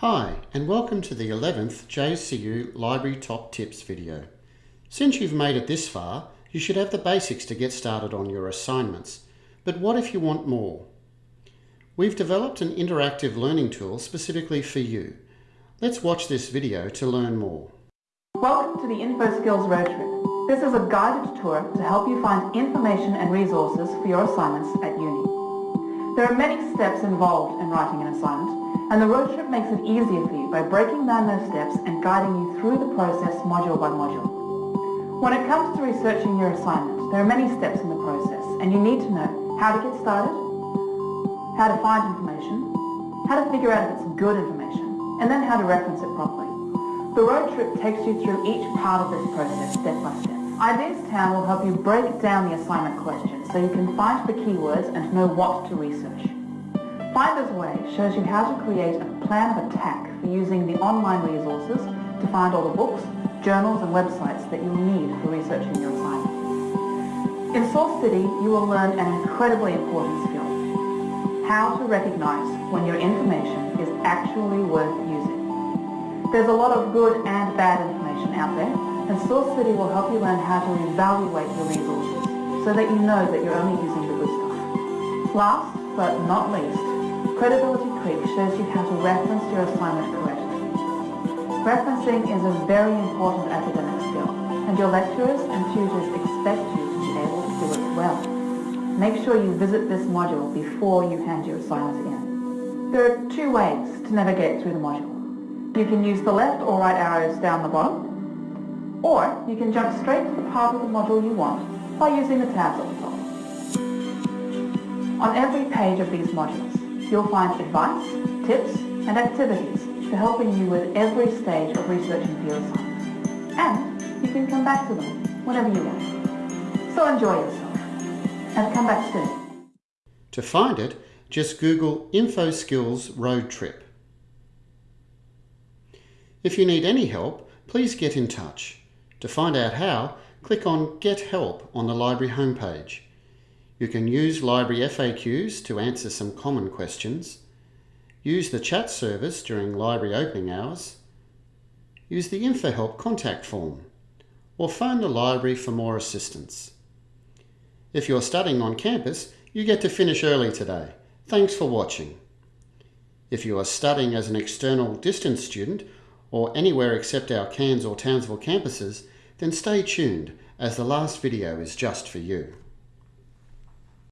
Hi and welcome to the 11th JCU Library Top Tips video. Since you've made it this far, you should have the basics to get started on your assignments. But what if you want more? We've developed an interactive learning tool specifically for you. Let's watch this video to learn more. Welcome to the InfoSkills Road Trip. This is a guided tour to help you find information and resources for your assignments at uni. There are many steps involved in writing an assignment, and the road trip makes it easier for you by breaking down those steps and guiding you through the process module by module. When it comes to researching your assignment, there are many steps in the process, and you need to know how to get started, how to find information, how to figure out if it's good information, and then how to reference it properly. The road trip takes you through each part of this process step by step. Ideas Town will help you break down the assignment questions so you can find the keywords and know what to research. Finder's Way shows you how to create a plan of attack for using the online resources to find all the books, journals and websites that you'll need for researching your assignment. In Source City, you will learn an incredibly important skill, how to recognize when your information is actually worth using. There's a lot of good and bad information out there, and Source City will help you learn how to evaluate your resources so that you know that you're only using the good stuff. Last but not least, Credibility Creek shows you how to reference your assignment correctly. Referencing is a very important academic skill, and your lecturers and tutors expect you to be able to do it well. Make sure you visit this module before you hand your assignment in. There are two ways to navigate through the module. You can use the left or right arrows down the bottom, or you can jump straight to the part of the module you want by using the tabs at the top. On every page of these modules, you'll find advice, tips, and activities for helping you with every stage of researching your assignment. And you can come back to them whenever you want. So enjoy yourself, and come back soon. To find it, just Google InfoSkills Road Trip. If you need any help, please get in touch. To find out how, click on Get Help on the library homepage. You can use library FAQs to answer some common questions, use the chat service during library opening hours, use the InfoHelp contact form, or phone the library for more assistance. If you're studying on campus, you get to finish early today. Thanks for watching. If you are studying as an external distance student or anywhere except our Cairns or Townsville campuses, then stay tuned as the last video is just for you.